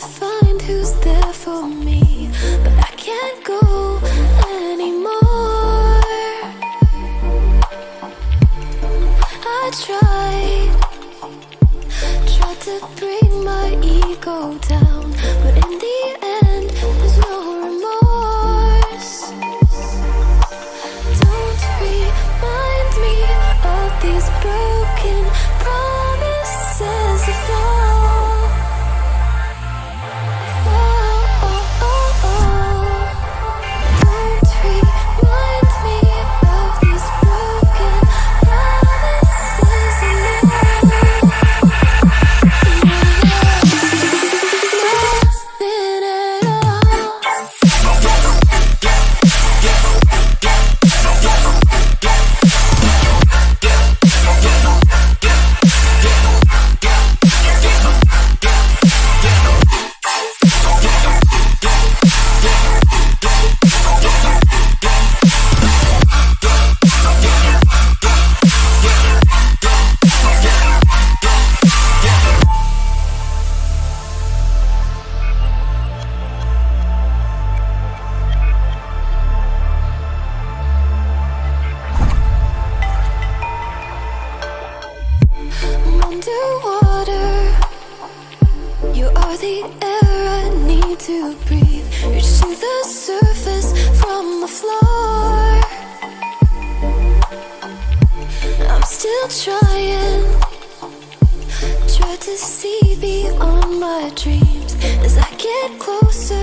find who's there for me But I can't go anymore. I tried Tried to bring my ego down. To breathe. Reach to the surface from the floor. I'm still trying. Try to see beyond my dreams. As I get closer.